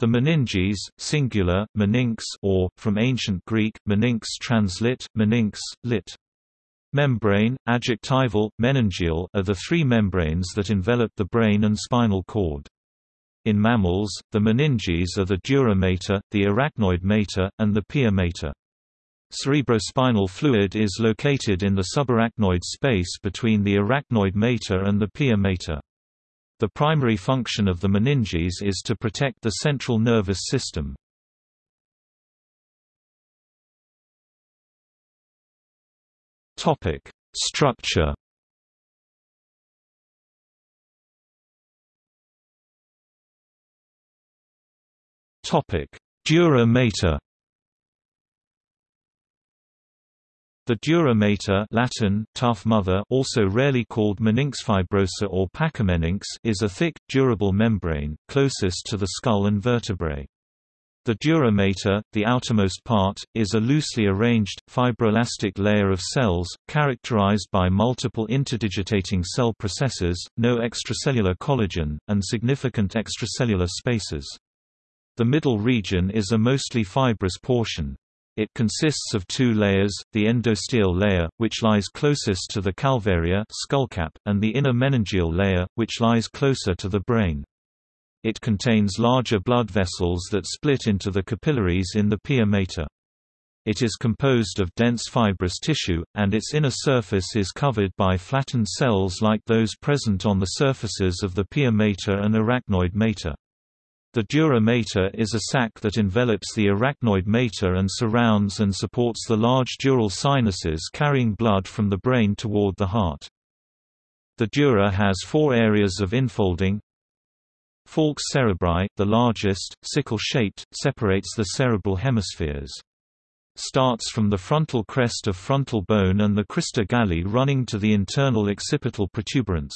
The meninges, singular, meninx or, from ancient Greek, meninx translit, meninx, lit. Membrane, adjectival, meningeal are the three membranes that envelop the brain and spinal cord. In mammals, the meninges are the dura mater, the arachnoid mater, and the pia mater. Cerebrospinal fluid is located in the subarachnoid space between the arachnoid mater and the pia mater. The primary function of the meninges is to protect the central nervous system. Topic: Structure. Topic: Dura mater. The dura mater Latin, tough mother also rarely called meninx fibrosa or pachymeninx is a thick, durable membrane, closest to the skull and vertebrae. The dura mater, the outermost part, is a loosely arranged, fibroelastic layer of cells, characterized by multiple interdigitating cell processes, no extracellular collagen, and significant extracellular spaces. The middle region is a mostly fibrous portion. It consists of two layers, the endosteal layer, which lies closest to the calvaria skullcap, and the inner meningeal layer, which lies closer to the brain. It contains larger blood vessels that split into the capillaries in the pia mater. It is composed of dense fibrous tissue, and its inner surface is covered by flattened cells like those present on the surfaces of the pia mater and arachnoid mater. The dura mater is a sac that envelops the arachnoid mater and surrounds and supports the large dural sinuses carrying blood from the brain toward the heart. The dura has four areas of infolding. Falx cerebri, the largest, sickle-shaped, separates the cerebral hemispheres. Starts from the frontal crest of frontal bone and the crista galli running to the internal occipital protuberance.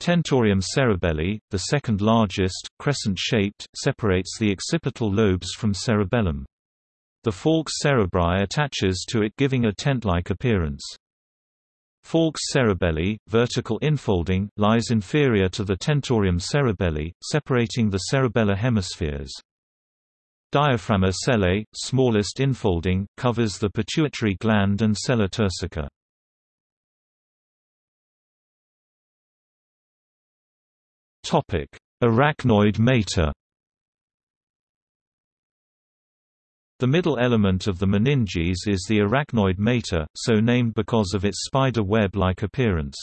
Tentorium cerebelli, the second largest, crescent-shaped, separates the occipital lobes from cerebellum. The falx cerebri attaches to it giving a tent-like appearance. Falx cerebelli, vertical infolding, lies inferior to the tentorium cerebelli, separating the cerebellar hemispheres. Diaphragma sellae, smallest infolding, covers the pituitary gland and sella turcica. Topic: Arachnoid mater. The middle element of the meninges is the arachnoid mater, so named because of its spider web-like appearance.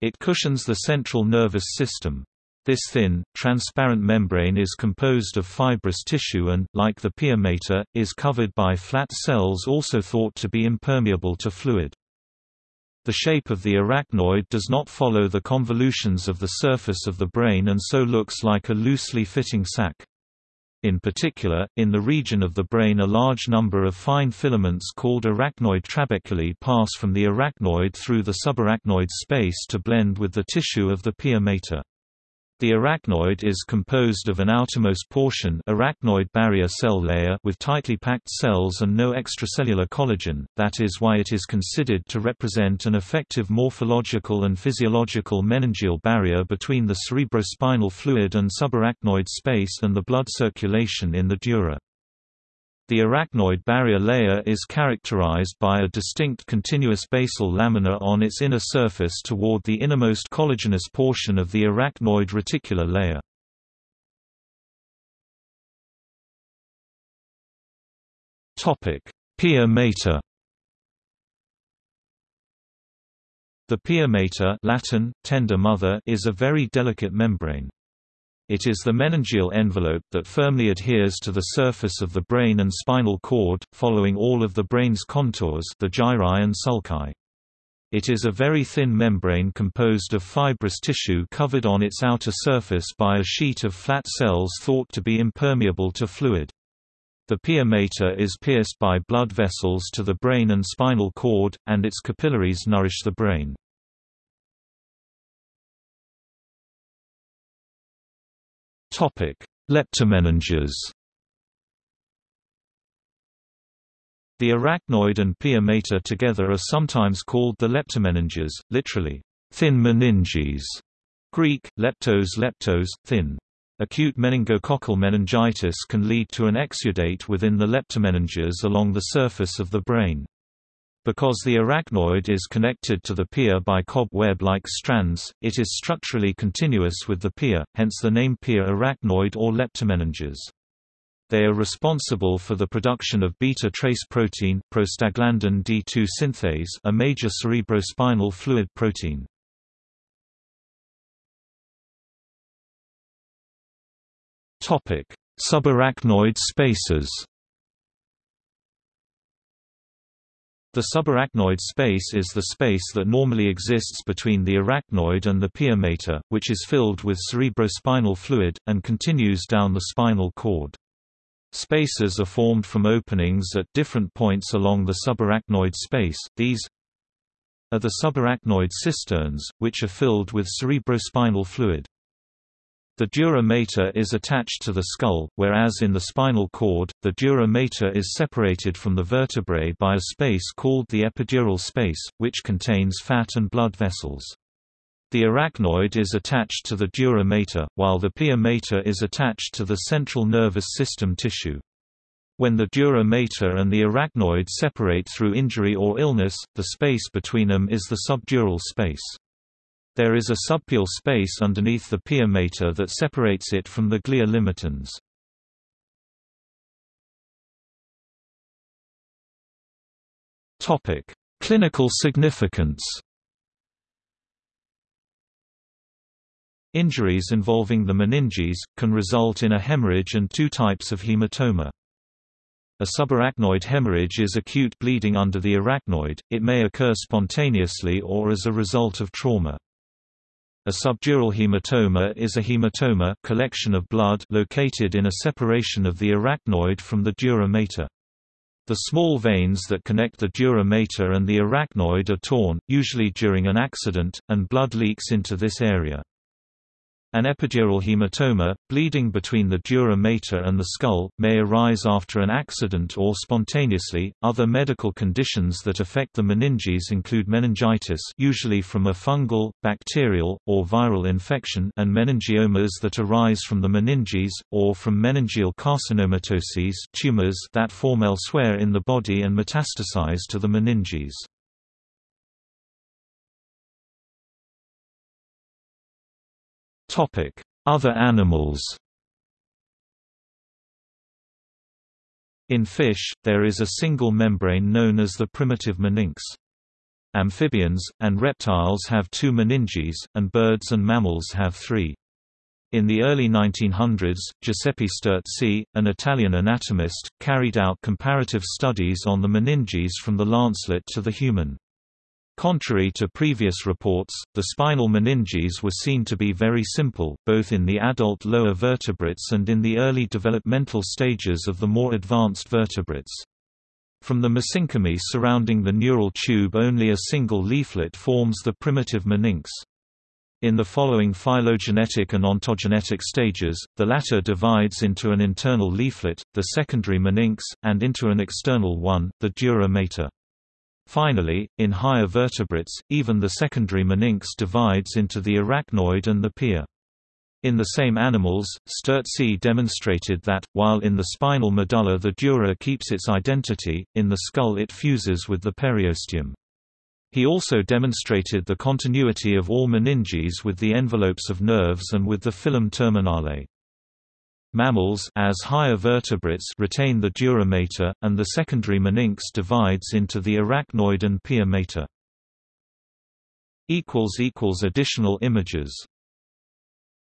It cushions the central nervous system. This thin, transparent membrane is composed of fibrous tissue and, like the pia mater, is covered by flat cells also thought to be impermeable to fluid. The shape of the arachnoid does not follow the convolutions of the surface of the brain and so looks like a loosely fitting sac. In particular, in the region of the brain a large number of fine filaments called arachnoid trabeculae pass from the arachnoid through the subarachnoid space to blend with the tissue of the pia mater. The arachnoid is composed of an outermost portion arachnoid barrier cell layer with tightly packed cells and no extracellular collagen, that is why it is considered to represent an effective morphological and physiological meningeal barrier between the cerebrospinal fluid and subarachnoid space and the blood circulation in the dura. The arachnoid barrier layer is characterized by a distinct continuous basal lamina on its inner surface toward the innermost collagenous portion of the arachnoid reticular layer. Pia mater The pia mater Latin, tender mother is a very delicate membrane. It is the meningeal envelope that firmly adheres to the surface of the brain and spinal cord, following all of the brain's contours the gyri and sulci. It is a very thin membrane composed of fibrous tissue covered on its outer surface by a sheet of flat cells thought to be impermeable to fluid. The pia mater is pierced by blood vessels to the brain and spinal cord, and its capillaries nourish the brain. Leptomeninges. The arachnoid and pia mater together are sometimes called the leptomeninges, literally, thin meninges. Greek, leptos leptos, thin. Acute meningococcal meningitis can lead to an exudate within the leptomeninges along the surface of the brain. Because the arachnoid is connected to the pia by cobweb-like strands, it is structurally continuous with the pia, hence the name pia arachnoid or leptomeninges. They are responsible for the production of beta-trace protein prostaglandin D2 synthase a major cerebrospinal fluid protein. Topic: Subarachnoid spaces The subarachnoid space is the space that normally exists between the arachnoid and the pia mater, which is filled with cerebrospinal fluid, and continues down the spinal cord. Spaces are formed from openings at different points along the subarachnoid space, these are the subarachnoid cisterns, which are filled with cerebrospinal fluid. The dura mater is attached to the skull, whereas in the spinal cord, the dura mater is separated from the vertebrae by a space called the epidural space, which contains fat and blood vessels. The arachnoid is attached to the dura mater, while the pia mater is attached to the central nervous system tissue. When the dura mater and the arachnoid separate through injury or illness, the space between them is the subdural space. There is a subpial space underneath the pia mater that separates it from the glia limitans. Topic: Clinical significance. Injuries involving the meninges can result in a hemorrhage and two types of hematoma. A subarachnoid hemorrhage is acute bleeding under the arachnoid. It may occur spontaneously or as a result of trauma. A subdural hematoma is a hematoma collection of blood located in a separation of the arachnoid from the dura mater. The small veins that connect the dura mater and the arachnoid are torn, usually during an accident, and blood leaks into this area. An epidural hematoma, bleeding between the dura mater and the skull, may arise after an accident or spontaneously. Other medical conditions that affect the meninges include meningitis, usually from a fungal, bacterial, or viral infection, and meningiomas that arise from the meninges or from meningeal carcinomatoses, tumors that form elsewhere in the body and metastasize to the meninges. Other animals In fish, there is a single membrane known as the primitive meninx. Amphibians, and reptiles have two meninges, and birds and mammals have three. In the early 1900s, Giuseppe Sterzi, an Italian anatomist, carried out comparative studies on the meninges from the lancelet to the human. Contrary to previous reports, the spinal meninges were seen to be very simple, both in the adult lower vertebrates and in the early developmental stages of the more advanced vertebrates. From the mesenchyme surrounding the neural tube only a single leaflet forms the primitive meninx. In the following phylogenetic and ontogenetic stages, the latter divides into an internal leaflet, the secondary meninx, and into an external one, the dura mater. Finally, in higher vertebrates, even the secondary meninx divides into the arachnoid and the pia. In the same animals, Sterzi demonstrated that, while in the spinal medulla the dura keeps its identity, in the skull it fuses with the periosteum. He also demonstrated the continuity of all meninges with the envelopes of nerves and with the filum terminale. Mammals as higher vertebrates retain the dura mater, and the secondary meninx divides into the arachnoid and pia mater. Additional images